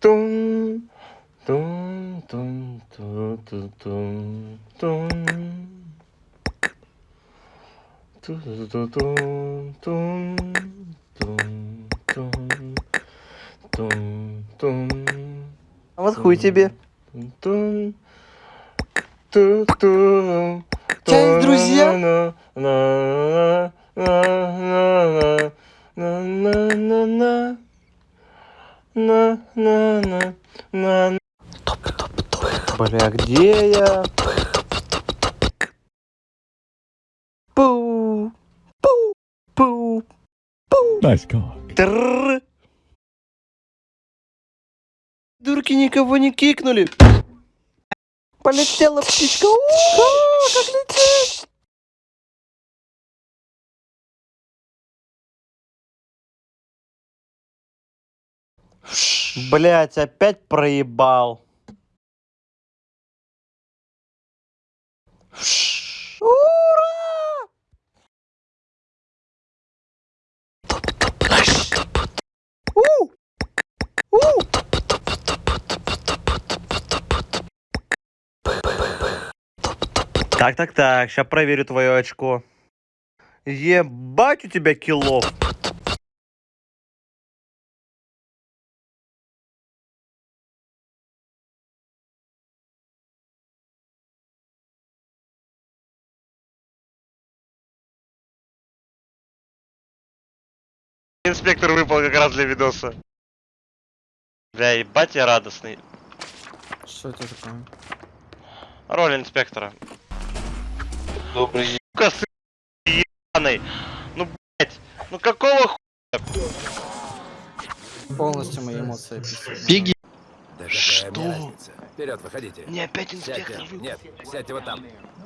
Тун, тун, тун, тун, тун, тун, тун. Ту-ту-ту-тун, тун, тун, тун, тун, тун, А вот хуй тебе. тун, ту-ту, Чай, друзья? на- на- на- на- на- на- на- на- на- на- на- на. Бля, где я? Пу, пу, пу, пу. Nice. Трррр. Дурки никого не кикнули. Полетела птичка. А, как летит. Блять, опять проебал. Так, так, так, сейчас проверю твое очко. Ебать у тебя килов. Инспектор выпал как раз для видоса. Бля, ебать я радостный. Что это такое? Роль инспектора. Добрый день. Сука, сын ебаный. Ну, блять, ну какого хуя? Полностью мои эмоции описаны. Беги. Да Что? Вперед, выходите. Не опять Сядьте. инспектор выпал. Нет, сядьте вот там.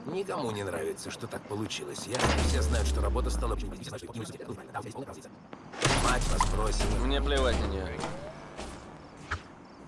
Никому не нравится, что так получилось. Я все знают, что работа стала... Мне плевать на нее.